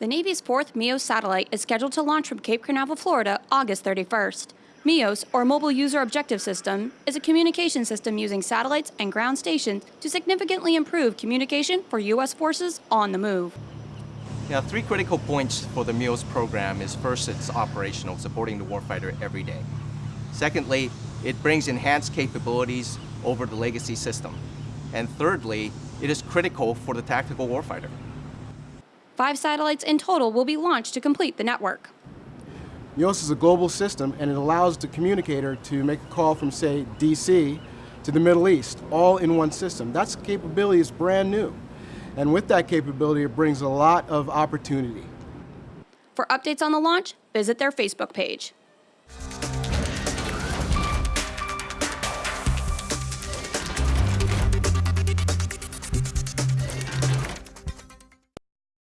The Navy's fourth MUOS satellite is scheduled to launch from Cape Canaveral, Florida, August 31st. MUOS, or Mobile User Objective System, is a communication system using satellites and ground stations to significantly improve communication for U.S. forces on the move. Now, three critical points for the MUOS program is first, it's operational, supporting the warfighter every day. Secondly, it brings enhanced capabilities over the legacy system. And thirdly, it is critical for the tactical warfighter. Five satellites in total will be launched to complete the network. MUOS is a global system and it allows the communicator to make a call from, say, DC to the Middle East, all in one system. That's capability is brand new. And with that capability, it brings a lot of opportunity. For updates on the launch, visit their Facebook page.